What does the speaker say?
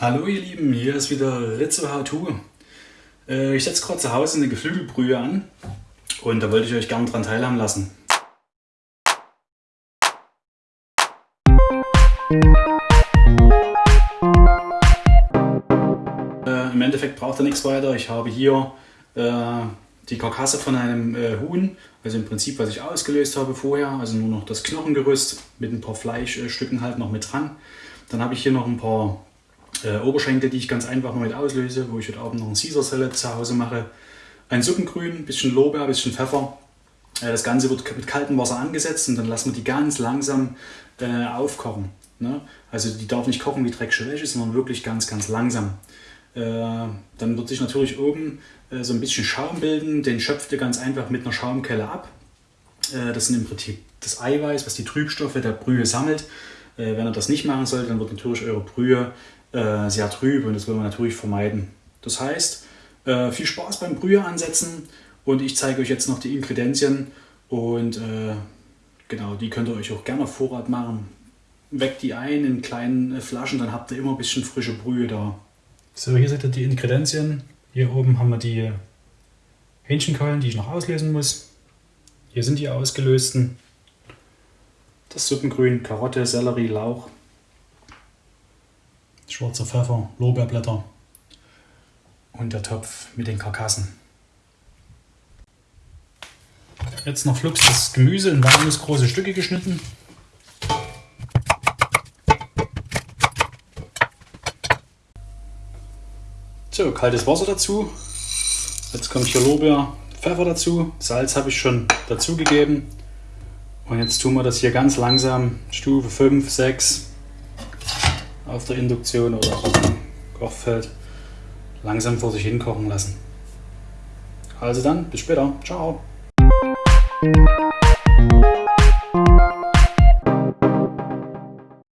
Hallo ihr Lieben, hier ist wieder Rizzo How To. Äh, ich setze gerade zu Hause eine Geflügelbrühe an und da wollte ich euch gerne dran teilhaben lassen. Äh, Im Endeffekt braucht ihr nichts weiter. Ich habe hier äh, die Karkasse von einem Huhn, also im Prinzip was ich ausgelöst habe vorher, also nur noch das Knochengerüst mit ein paar Fleischstücken halt noch mit dran. Dann habe ich hier noch ein paar äh, Oberschenkel, die ich ganz einfach mit auslöse, wo ich heute Abend noch ein Caesar Salad zu Hause mache. Ein Suppengrün, ein bisschen Lorbeer, ein bisschen Pfeffer. Äh, das Ganze wird mit kaltem Wasser angesetzt und dann lassen wir die ganz langsam äh, aufkochen. Ne? Also die darf nicht kochen wie dreckige Wäsche, sondern wirklich ganz, ganz langsam. Äh, dann wird sich natürlich oben äh, so ein bisschen Schaum bilden. Den schöpft ihr ganz einfach mit einer Schaumkelle ab. Äh, das sind im Prinzip das Eiweiß, was die Trübstoffe der Brühe sammelt. Wenn ihr das nicht machen solltet, dann wird natürlich eure Brühe äh, sehr trüb und das will man natürlich vermeiden. Das heißt, äh, viel Spaß beim Brühe ansetzen und ich zeige euch jetzt noch die Ingredienzien und äh, genau, die könnt ihr euch auch gerne Vorrat machen. Weckt die ein in kleinen äh, Flaschen, dann habt ihr immer ein bisschen frische Brühe da. So, hier seht ihr die Ingredienzien. Hier oben haben wir die Hähnchenkeulen, die ich noch auslösen muss. Hier sind die ausgelösten. Das Suppengrün, Karotte, Sellerie, Lauch, schwarzer Pfeffer, Lorbeerblätter und der Topf mit den Karkassen. Jetzt noch flugs das Gemüse in warmes große Stücke geschnitten. So, kaltes Wasser dazu. Jetzt kommt hier Lorbeer, Pfeffer dazu. Salz habe ich schon dazugegeben. Und jetzt tun wir das hier ganz langsam, Stufe 5, 6, auf der Induktion oder Kochfeld langsam vor sich hinkochen lassen. Also dann, bis später. Ciao.